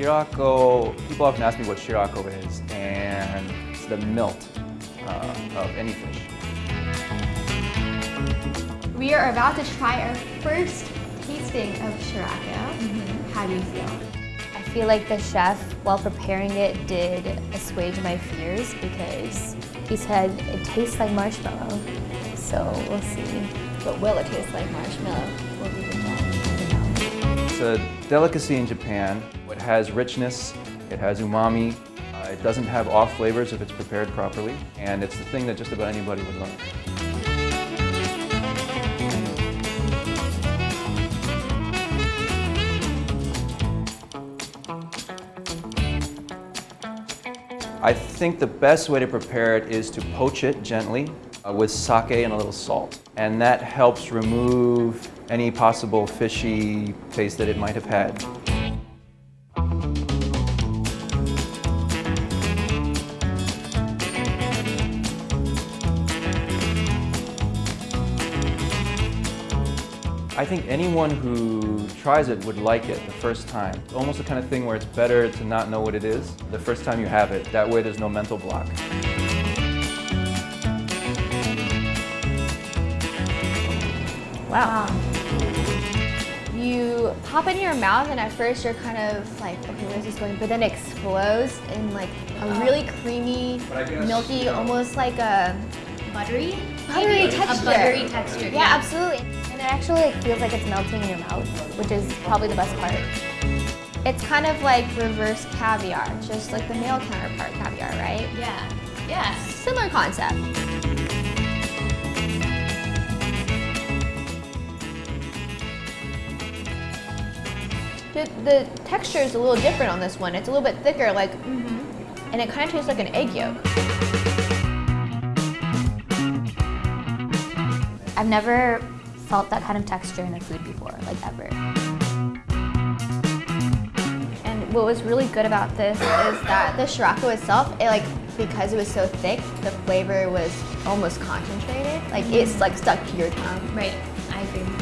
Shirako, people often ask me what Shirako is, and it's the milt uh, of any fish. We are about to try our first tasting of Shirako. How do you feel? I feel like the chef, while preparing it, did assuage my fears because he said it tastes like marshmallow. So we'll see. But will it taste like marshmallow? We do that? It's a delicacy in Japan. It has richness, it has umami, uh, it doesn't have off flavors if it's prepared properly, and it's the thing that just about anybody would love. I think the best way to prepare it is to poach it gently Uh, with sake and a little salt. And that helps remove any possible fishy taste that it might have had. I think anyone who tries it would like it the first time. It's almost the kind of thing where it's better to not know what it is the first time you have it. That way there's no mental block. Wow. Um, you pop it in your mouth and at first you're kind of like, okay, where's this going? But then it explodes in like a uh, really creamy, guess, milky, you know- almost like a Buttery? buttery Maybe texture. A buttery texture. Yeah, absolutely. And it actually like, feels like it's melting in your mouth, which is probably the best part. It's kind of like reverse caviar, just like the male counterpart caviar, right? Yeah. Yeah. Similar concept. The, the texture is a little different on this one. It's a little bit thicker, like, mm-hmm. and it kind of tastes like an egg yolk. I've never felt that kind of texture in a food before, like ever. And what was really good about this is that the Shirako itself, it like because it was so thick, the flavor was almost concentrated. Like it's like mm-hmm. stuck to your tongue. Right. I agree.